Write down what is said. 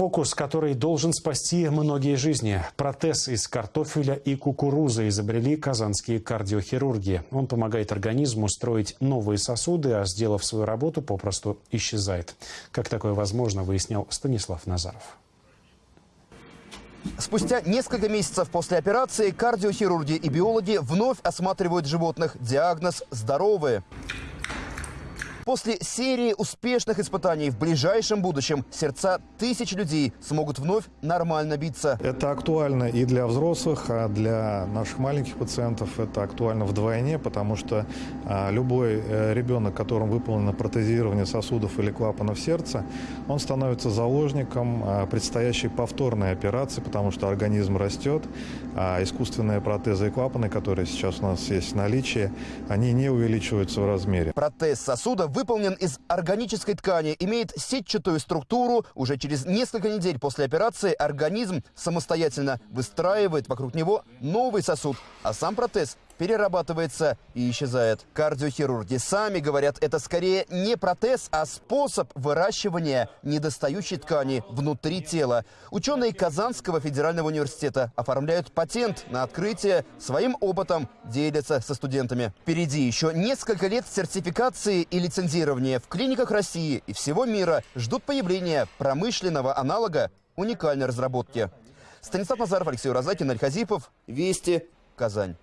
Фокус, который должен спасти многие жизни. Протез из картофеля и кукурузы изобрели казанские кардиохирурги. Он помогает организму строить новые сосуды, а сделав свою работу, попросту исчезает. Как такое возможно, выяснял Станислав Назаров. Спустя несколько месяцев после операции кардиохирурги и биологи вновь осматривают животных. Диагноз – здоровые. После серии успешных испытаний в ближайшем будущем сердца тысяч людей смогут вновь нормально биться. Это актуально и для взрослых, а для наших маленьких пациентов это актуально вдвойне, потому что а, любой э, ребенок, которому выполнено протезирование сосудов или клапанов сердца, он становится заложником а, предстоящей повторной операции, потому что организм растет, а искусственные протезы и клапаны, которые сейчас у нас есть в наличии, они не увеличиваются в размере. Протез сосуда выполнен из органической ткани, имеет сетчатую структуру. Уже через несколько недель после операции организм самостоятельно выстраивает вокруг него новый сосуд, а сам протез перерабатывается и исчезает. Кардиохирурги сами говорят, это скорее не протез, а способ выращивания недостающей ткани внутри тела. Ученые Казанского федерального университета оформляют патент на открытие, своим опытом делятся со студентами. Впереди еще несколько лет сертификации и лицензирования в клиниках России и всего мира ждут появления промышленного аналога уникальной разработки. Станислав Назаров, Алексей Розакин, Аль Вести, Казань.